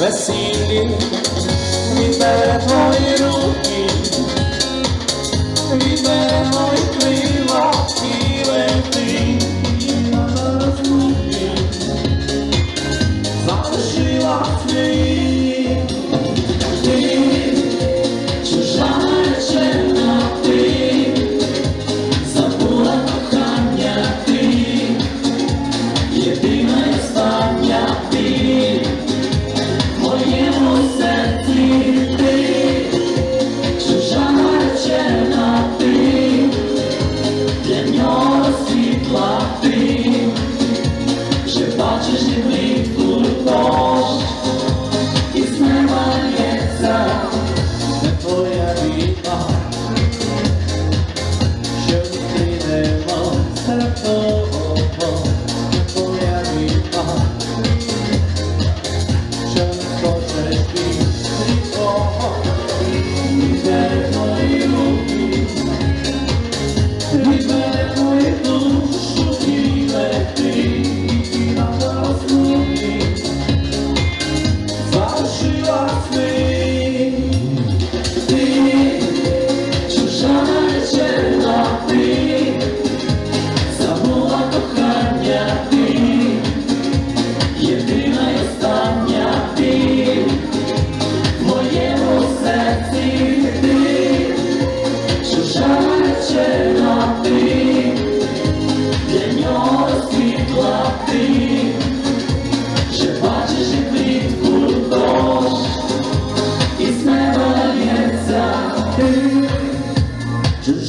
veseli, mi moji ruki, mi moj krivo i leti. Završila svi.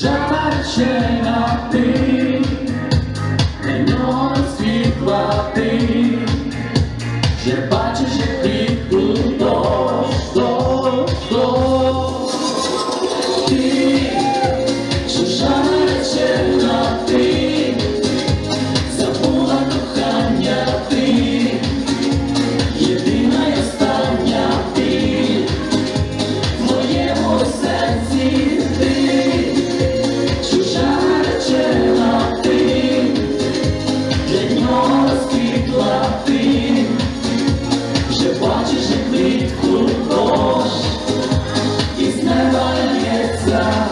Жабачена ти, для нього світла ти, вже бачиш, як рідку дощ, дощ, забула кохання ти. love.